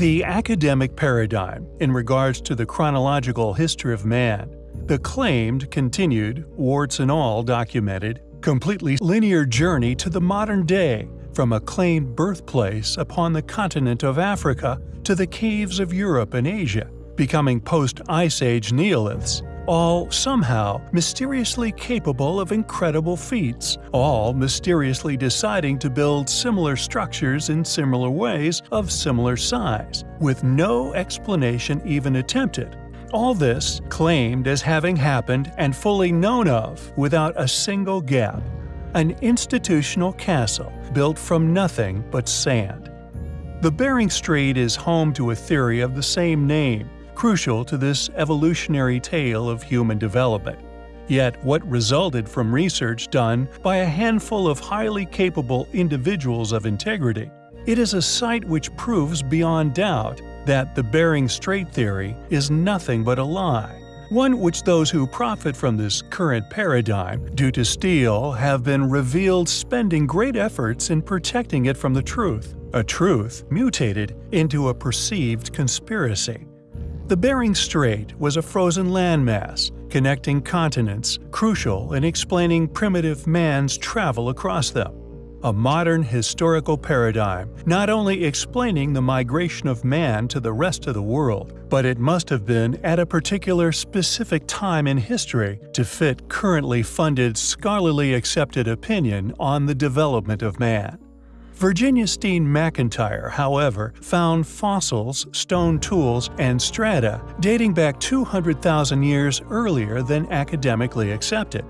The academic paradigm in regards to the chronological history of man, the claimed, continued, warts and all documented, completely linear journey to the modern day from a claimed birthplace upon the continent of Africa to the caves of Europe and Asia, becoming post-Ice Age Neoliths, all somehow mysteriously capable of incredible feats, all mysteriously deciding to build similar structures in similar ways of similar size, with no explanation even attempted. All this claimed as having happened and fully known of without a single gap. An institutional castle built from nothing but sand. The Bering Strait is home to a theory of the same name, crucial to this evolutionary tale of human development. Yet what resulted from research done by a handful of highly capable individuals of integrity, it is a site which proves beyond doubt that the Bering Strait theory is nothing but a lie, one which those who profit from this current paradigm due to steal have been revealed spending great efforts in protecting it from the truth, a truth mutated into a perceived conspiracy. The Bering Strait was a frozen landmass connecting continents, crucial in explaining primitive man's travel across them. A modern historical paradigm, not only explaining the migration of man to the rest of the world, but it must have been at a particular specific time in history to fit currently funded scholarly accepted opinion on the development of man. Virginia Steen McIntyre, however, found fossils, stone tools, and strata dating back 200,000 years earlier than academically accepted.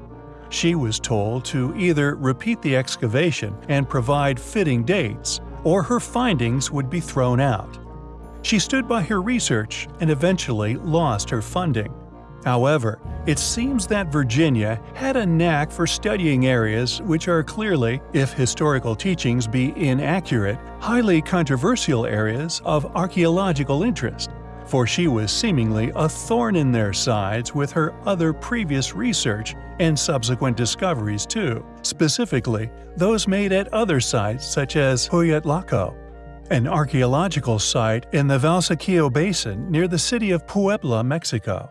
She was told to either repeat the excavation and provide fitting dates, or her findings would be thrown out. She stood by her research and eventually lost her funding. However, it seems that Virginia had a knack for studying areas which are clearly, if historical teachings be inaccurate, highly controversial areas of archaeological interest, for she was seemingly a thorn in their sides with her other previous research and subsequent discoveries too, specifically those made at other sites such as Hueyatlaco, an archaeological site in the Valsequillo Basin near the city of Puebla, Mexico.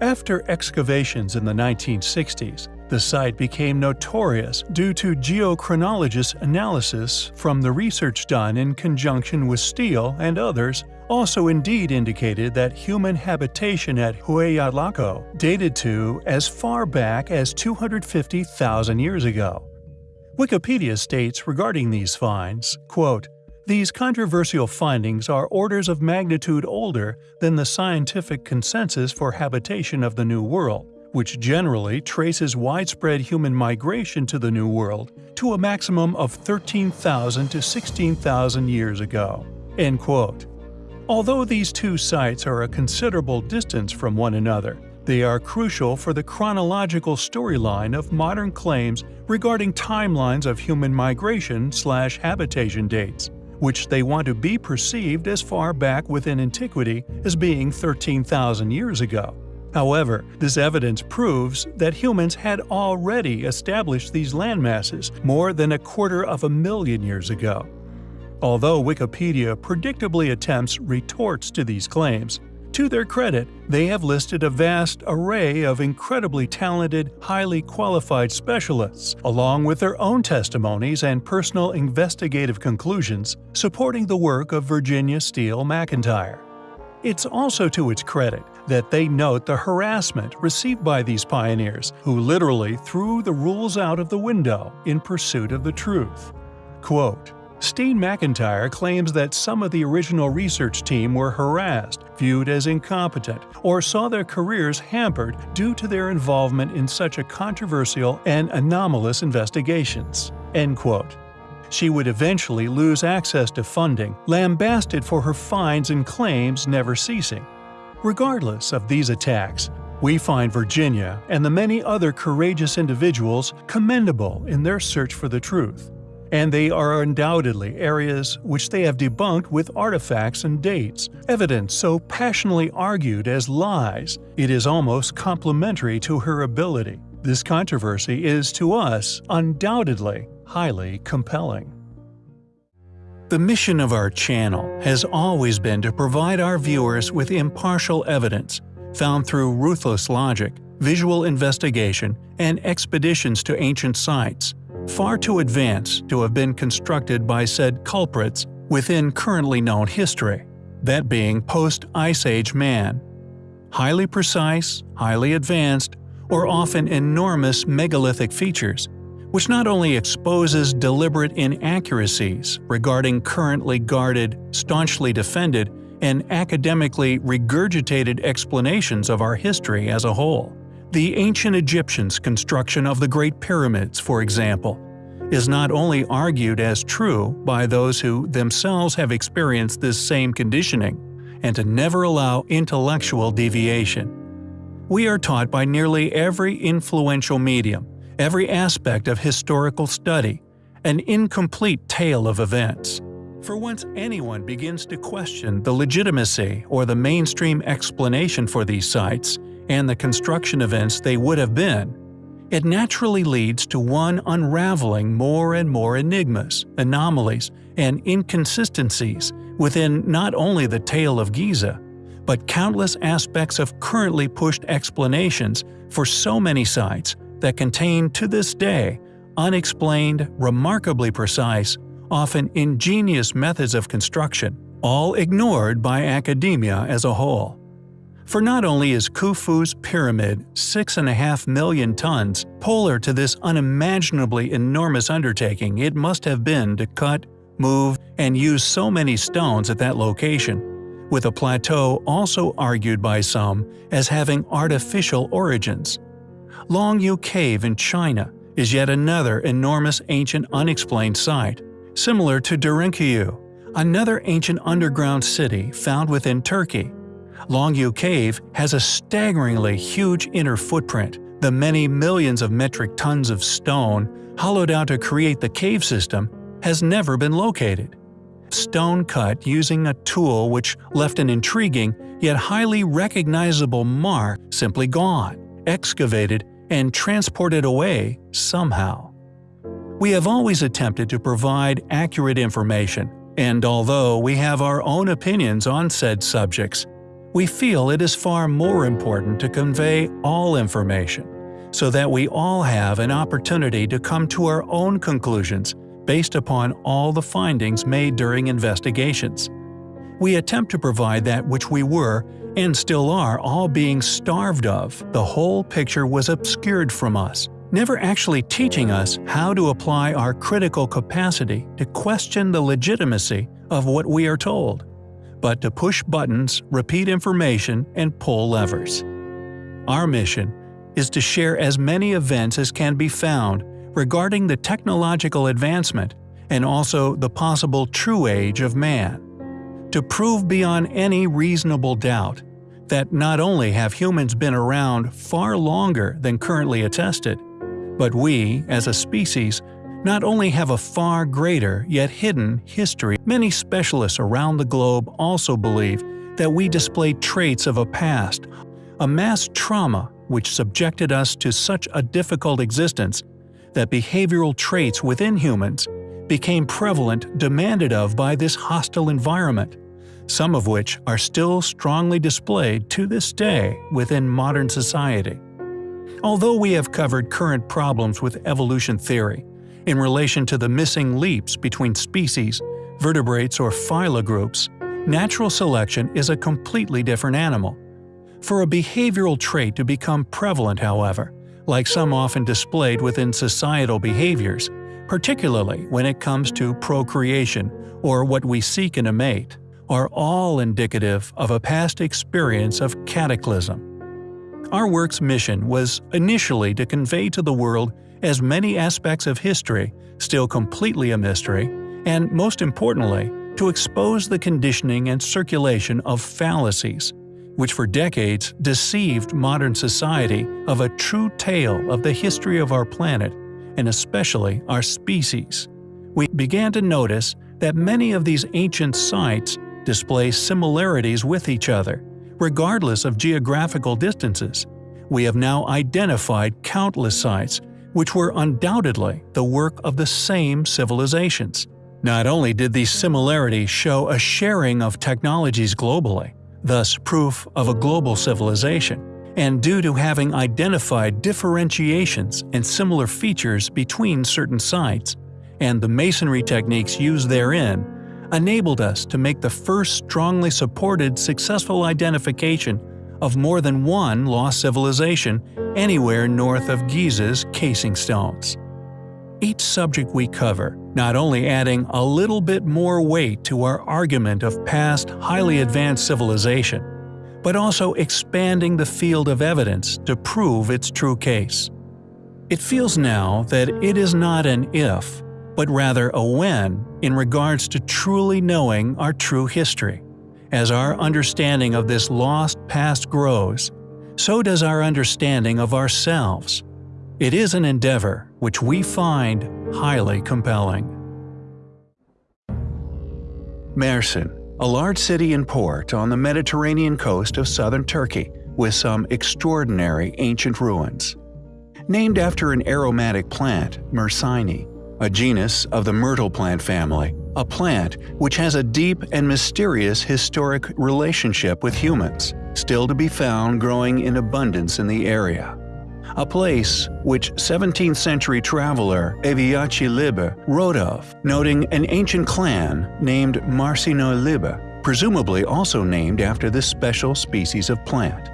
After excavations in the 1960s, the site became notorious due to geochronologist analysis from the research done in conjunction with Steen and others also indeed indicated that human habitation at Hueyatlaco dated to as far back as 250,000 years ago. Wikipedia states regarding these finds, quote, these controversial findings are orders of magnitude older than the scientific consensus for habitation of the New World, which generally traces widespread human migration to the New World to a maximum of 13,000 to 16,000 years ago." End quote. Although these two sites are a considerable distance from one another, they are crucial for the chronological storyline of modern claims regarding timelines of human migration slash habitation dates which they want to be perceived as far back within antiquity as being 13,000 years ago. However, this evidence proves that humans had already established these landmasses more than a quarter of a million years ago. Although Wikipedia predictably attempts retorts to these claims, to their credit, they have listed a vast array of incredibly talented, highly qualified specialists, along with their own testimonies and personal investigative conclusions, supporting the work of Virginia Steen McIntyre. It's also to its credit that they note the harassment received by these pioneers who literally threw the rules out of the window in pursuit of the truth. Quote, Steen McIntyre claims that some of the original research team were harassed, viewed as incompetent, or saw their careers hampered due to their involvement in such a controversial and anomalous investigations. End quote. She would eventually lose access to funding, lambasted for her fines and claims never ceasing. Regardless of these attacks, we find Virginia and the many other courageous individuals commendable in their search for the truth and they are undoubtedly areas which they have debunked with artifacts and dates, evidence so passionately argued as lies, it is almost complementary to her ability. This controversy is to us undoubtedly highly compelling. The mission of our channel has always been to provide our viewers with impartial evidence, found through ruthless logic, visual investigation, and expeditions to ancient sites, far too advanced to have been constructed by said culprits within currently known history, that being post-Ice Age man. Highly precise, highly advanced, or often enormous megalithic features, which not only exposes deliberate inaccuracies regarding currently guarded, staunchly defended, and academically regurgitated explanations of our history as a whole. The ancient Egyptians' construction of the Great Pyramids, for example, is not only argued as true by those who themselves have experienced this same conditioning, and to never allow intellectual deviation. We are taught by nearly every influential medium every aspect of historical study, an incomplete tale of events. For once anyone begins to question the legitimacy or the mainstream explanation for these sites and the construction events they would have been, it naturally leads to one unraveling more and more enigmas, anomalies, and inconsistencies within not only the tale of Giza, but countless aspects of currently pushed explanations for so many sites that contain to this day unexplained, remarkably precise, often ingenious methods of construction, all ignored by academia as a whole. For not only is Khufu's pyramid 6.5 million tons polar to this unimaginably enormous undertaking it must have been to cut, move, and use so many stones at that location, with a plateau also argued by some as having artificial origins. Longyou Cave in China is yet another enormous ancient unexplained site, similar to Derinkuyu, another ancient underground city found within Turkey. Longyou Cave has a staggeringly huge inner footprint. The many millions of metric tons of stone hollowed out to create the cave system has never been located. Stone cut using a tool which left an intriguing yet highly recognizable mark simply gone, excavated and transported away somehow. We have always attempted to provide accurate information, and although we have our own opinions on said subjects, we feel it is far more important to convey all information, so that we all have an opportunity to come to our own conclusions based upon all the findings made during investigations. We attempt to provide that which we were and still are all being starved of, the whole picture was obscured from us, never actually teaching us how to apply our critical capacity to question the legitimacy of what we are told, but to push buttons, repeat information, and pull levers. Our mission is to share as many events as can be found regarding the technological advancement and also the possible true age of man to prove beyond any reasonable doubt that not only have humans been around far longer than currently attested, but we, as a species, not only have a far greater yet hidden history. Many specialists around the globe also believe that we display traits of a past, a mass trauma which subjected us to such a difficult existence that behavioral traits within humans became prevalent demanded of by this hostile environment some of which are still strongly displayed to this day within modern society. Although we have covered current problems with evolution theory, in relation to the missing leaps between species, vertebrates or phyla groups, natural selection is a completely different animal. For a behavioral trait to become prevalent, however, like some often displayed within societal behaviors, particularly when it comes to procreation or what we seek in a mate, are all indicative of a past experience of cataclysm. Our work's mission was initially to convey to the world as many aspects of history still completely a mystery, and most importantly, to expose the conditioning and circulation of fallacies, which for decades deceived modern society of a true tale of the history of our planet, and especially our species. We began to notice that many of these ancient sites display similarities with each other, regardless of geographical distances. We have now identified countless sites which were undoubtedly the work of the same civilizations. Not only did these similarities show a sharing of technologies globally, thus proof of a global civilization, and due to having identified differentiations and similar features between certain sites, and the masonry techniques used therein, enabled us to make the first strongly supported successful identification of more than one lost civilization anywhere north of Giza's casing stones. Each subject we cover, not only adding a little bit more weight to our argument of past highly advanced civilization, but also expanding the field of evidence to prove its true case. It feels now that it is not an if, but rather a when in regards to truly knowing our true history. As our understanding of this lost past grows, so does our understanding of ourselves. It is an endeavor which we find highly compelling. Mersin, a large city and port on the Mediterranean coast of southern Turkey, with some extraordinary ancient ruins. Named after an aromatic plant, Mersini, a genus of the myrtle plant family, a plant which has a deep and mysterious historic relationship with humans, still to be found growing in abundance in the area. A place which 17th century traveler Evliya Çelebi wrote of, noting an ancient clan named Marcino Liber, presumably also named after this special species of plant.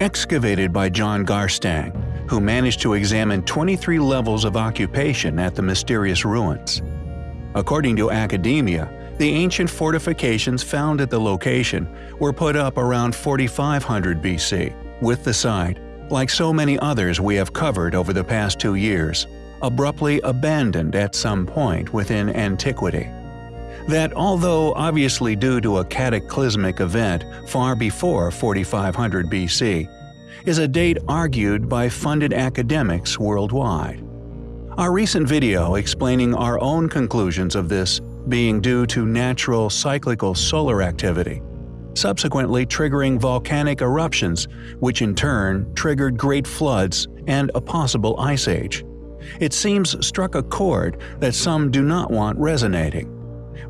Excavated by John Garstang, who managed to examine 23 levels of occupation at the mysterious ruins. According to academia, the ancient fortifications found at the location were put up around 4500 BC, with the site, like so many others we have covered over the past two years, abruptly abandoned at some point within antiquity. That although obviously due to a cataclysmic event far before 4500 BC, is a date argued by funded academics worldwide. Our recent video explaining our own conclusions of this being due to natural cyclical solar activity, subsequently triggering volcanic eruptions, which in turn triggered great floods and a possible ice age. It seems struck a chord that some do not want resonating,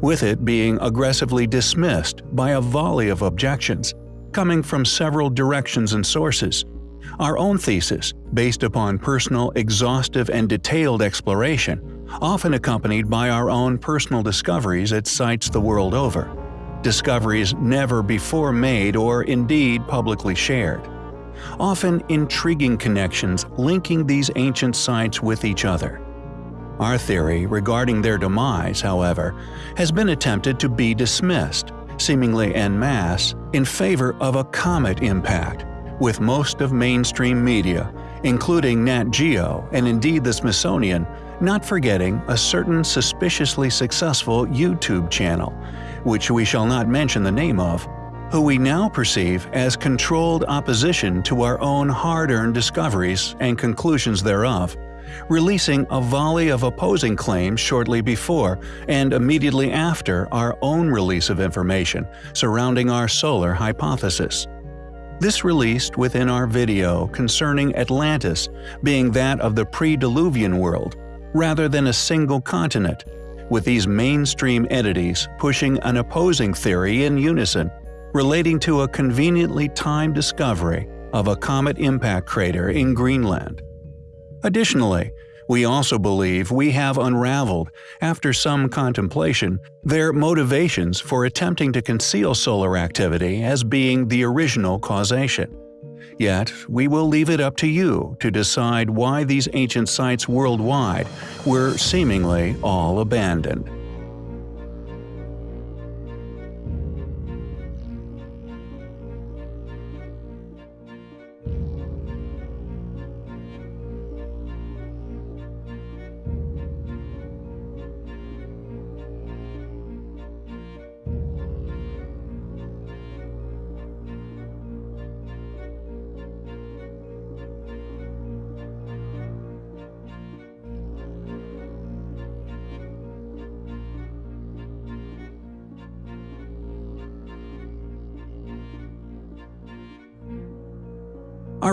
with it being aggressively dismissed by a volley of objections, coming from several directions and sources. Our own thesis, based upon personal, exhaustive, and detailed exploration, often accompanied by our own personal discoveries at sites the world over. Discoveries never before made or indeed publicly shared. Often intriguing connections linking these ancient sites with each other. Our theory regarding their demise, however, has been attempted to be dismissed, seemingly en masse, in favor of a comet impact, with most of mainstream media, including Nat Geo and indeed the Smithsonian, not forgetting a certain suspiciously successful YouTube channel, which we shall not mention the name of, who we now perceive as controlled opposition to our own hard-earned discoveries and conclusions thereof, releasing a volley of opposing claims shortly before and immediately after our own release of information surrounding our solar hypothesis. This released within our video concerning Atlantis being that of the pre-Diluvian world, rather than a single continent, with these mainstream entities pushing an opposing theory in unison, relating to a conveniently timed discovery of a comet impact crater in Greenland. Additionally, we also believe we have unraveled, after some contemplation, their motivations for attempting to conceal solar activity as being the original causation. Yet, we will leave it up to you to decide why these ancient sites worldwide were seemingly all abandoned.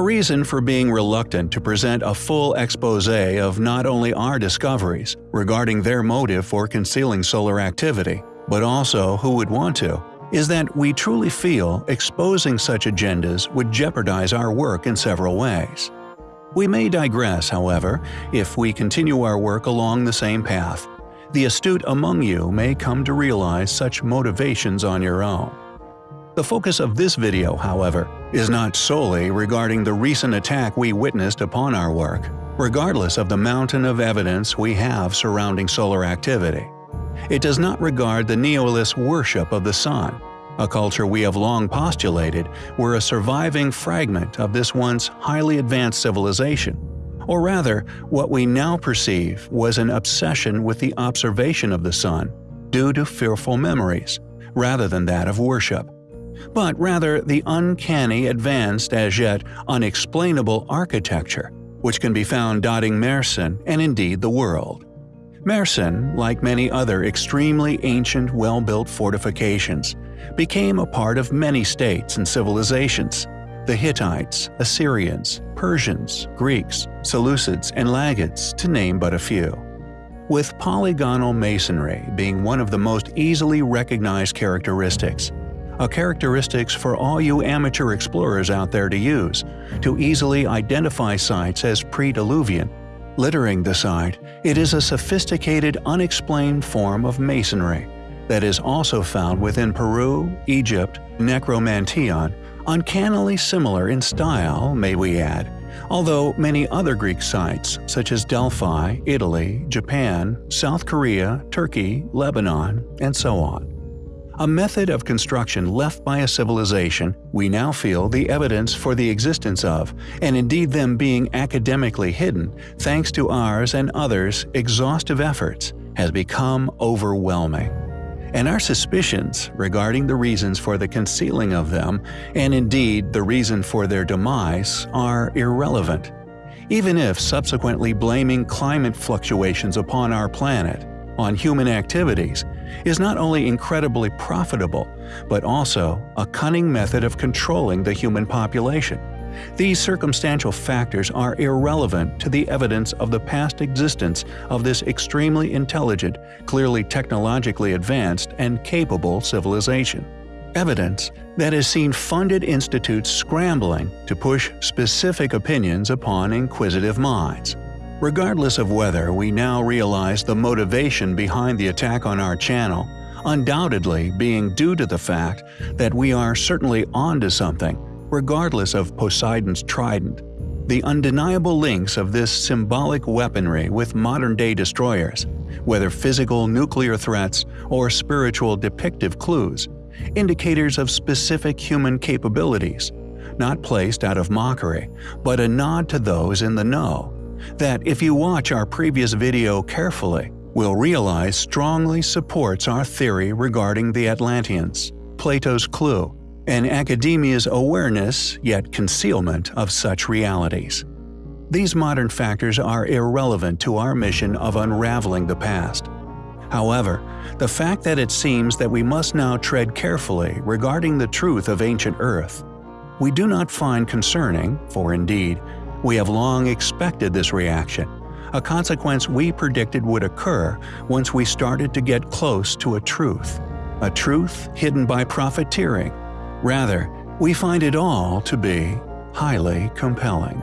Reason for being reluctant to present a full expose of not only our discoveries regarding their motive for concealing solar activity, but also who would want to, is that we truly feel exposing such agendas would jeopardize our work in several ways. We may digress, however, if we continue our work along the same path. The astute among you may come to realize such motivations on your own. The focus of this video, however, is not solely regarding the recent attack we witnessed upon our work, regardless of the mountain of evidence we have surrounding solar activity. It does not regard the nihilist worship of the sun, a culture we have long postulated were a surviving fragment of this once highly advanced civilization, or rather, what we now perceive was an obsession with the observation of the sun due to fearful memories, rather than that of worship but rather the uncanny, advanced, as yet unexplainable architecture, which can be found dotting Mersin and indeed the world. Mersin, like many other extremely ancient well-built fortifications, became a part of many states and civilizations the Hittites, Assyrians, Persians, Greeks, Seleucids, and Lagids, to name but a few. With polygonal masonry being one of the most easily recognized characteristics, a characteristics for all you amateur explorers out there to use, to easily identify sites as pre-Diluvian. Littering the site, it is a sophisticated unexplained form of masonry that is also found within Peru, Egypt, Necromanteion, uncannily similar in style, may we add, although many other Greek sites, such as Delphi, Italy, Japan, South Korea, Turkey, Lebanon, and so on a method of construction left by a civilization we now feel the evidence for the existence of, and indeed them being academically hidden thanks to ours and others' exhaustive efforts, has become overwhelming. And our suspicions regarding the reasons for the concealing of them, and indeed the reason for their demise, are irrelevant. Even if subsequently blaming climate fluctuations upon our planet, on human activities is not only incredibly profitable, but also a cunning method of controlling the human population. These circumstantial factors are irrelevant to the evidence of the past existence of this extremely intelligent, clearly technologically advanced, and capable civilization. Evidence that has seen funded institutes scrambling to push specific opinions upon inquisitive minds. Regardless of whether we now realize the motivation behind the attack on our channel, undoubtedly being due to the fact that we are certainly onto something, regardless of Poseidon's trident. The undeniable links of this symbolic weaponry with modern-day destroyers, whether physical nuclear threats or spiritual depictive clues, indicators of specific human capabilities, not placed out of mockery, but a nod to those in the know that if you watch our previous video carefully, will realize strongly supports our theory regarding the Atlanteans, Plato's clue, and academia's awareness yet concealment of such realities. These modern factors are irrelevant to our mission of unraveling the past. However, the fact that it seems that we must now tread carefully regarding the truth of ancient Earth, we do not find concerning, for indeed, we have long expected this reaction, a consequence we predicted would occur once we started to get close to a truth, a truth hidden by profiteering. Rather, we find it all to be highly compelling.